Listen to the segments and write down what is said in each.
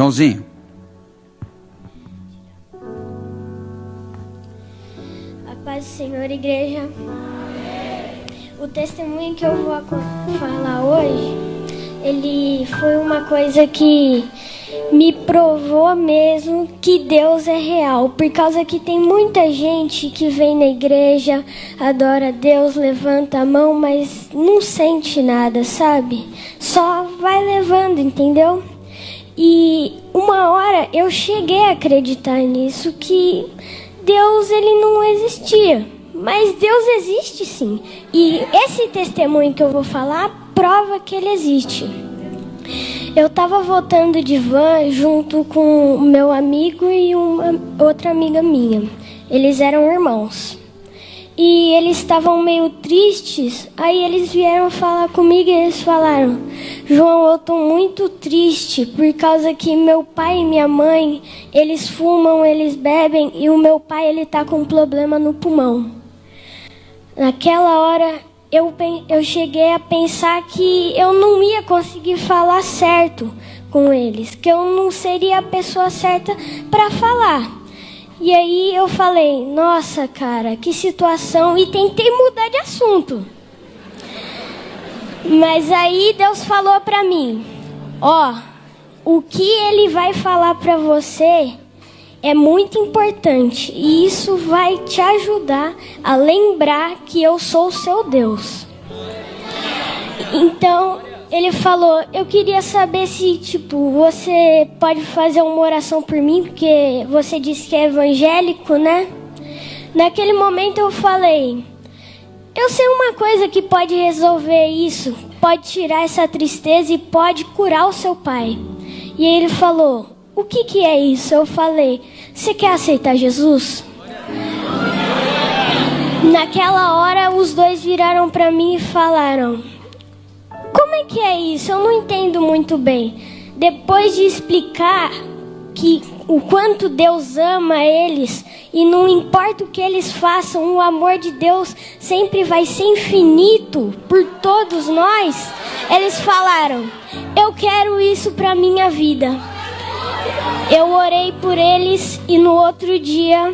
Joãozinho. A paz do Senhor, igreja. O testemunho que eu vou falar hoje, ele foi uma coisa que me provou mesmo que Deus é real, por causa que tem muita gente que vem na igreja, adora Deus, levanta a mão, mas não sente nada, sabe? Só vai levando, entendeu? E uma hora eu cheguei a acreditar nisso que Deus ele não existia, mas Deus existe sim. E esse testemunho que eu vou falar prova que ele existe. Eu estava voltando de van junto com meu amigo e uma outra amiga minha. Eles eram irmãos. E eles estavam meio tristes. Aí eles vieram falar comigo e eles falaram: João, eu tô muito triste por causa que meu pai e minha mãe, eles fumam, eles bebem e o meu pai ele tá com um problema no pulmão. Naquela hora eu, eu cheguei a pensar que eu não ia conseguir falar certo com eles, que eu não seria a pessoa certa para falar. E aí eu falei, nossa cara, que situação, e tentei mudar de assunto. Mas aí Deus falou para mim, ó, o que ele vai falar para você é muito importante e isso vai te ajudar a lembrar que eu sou o seu Deus. Então, ele falou: "Eu queria saber se, tipo, você pode fazer uma oração por mim, porque você disse que é evangélico, né?" Naquele momento eu falei: "Eu sei uma coisa que pode resolver isso, pode tirar essa tristeza e pode curar o seu pai." E ele falou: o que, que é isso? Eu falei: Você quer aceitar Jesus? Naquela hora, os dois viraram para mim e falaram: Como é que é isso? Eu não entendo muito bem. Depois de explicar que o quanto Deus ama eles e não importa o que eles façam, o amor de Deus sempre vai ser infinito por todos nós. Eles falaram: Eu quero isso para minha vida. Eu orei por eles e no outro dia,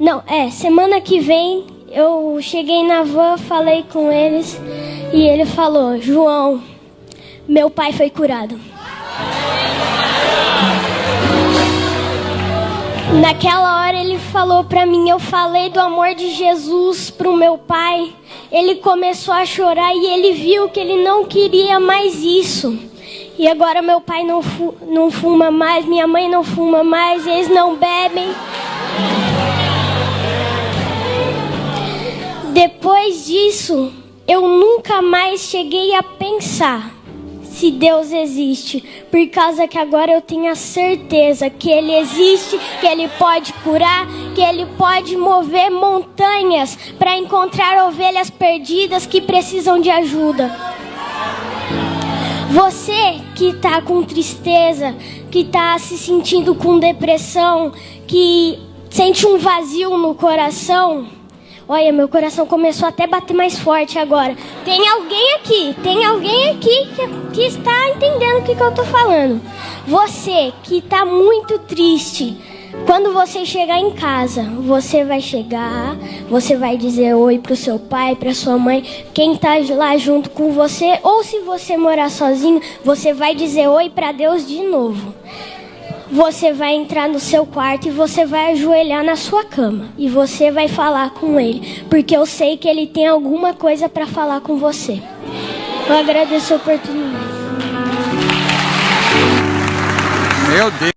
não, é, semana que vem, eu cheguei na van, falei com eles e ele falou: João, meu pai foi curado. Naquela hora ele falou para mim, eu falei do amor de Jesus pro meu pai. Ele começou a chorar e ele viu que ele não queria mais isso. E agora meu pai não, fu não fuma mais, minha mãe não fuma mais, eles não bebem. Disso, eu nunca mais cheguei a pensar se Deus existe, por causa que agora eu tenho a certeza que Ele existe, que Ele pode curar, que Ele pode mover montanhas para encontrar ovelhas perdidas que precisam de ajuda. Você que está com tristeza, que está se sentindo com depressão, que sente um vazio no coração. Olha, meu coração começou até a bater mais forte agora. Tem alguém aqui, tem alguém aqui que, que está entendendo o que, que eu estou falando. Você que está muito triste, quando você chegar em casa, você vai chegar, você vai dizer oi pro seu pai, pra sua mãe, quem tá lá junto com você, ou se você morar sozinho, você vai dizer oi para Deus de novo. Você vai entrar no seu quarto e você vai ajoelhar na sua cama e você vai falar com ele, porque eu sei que ele tem alguma coisa para falar com você. Eu agradeço a oportunidade. Meu Deus.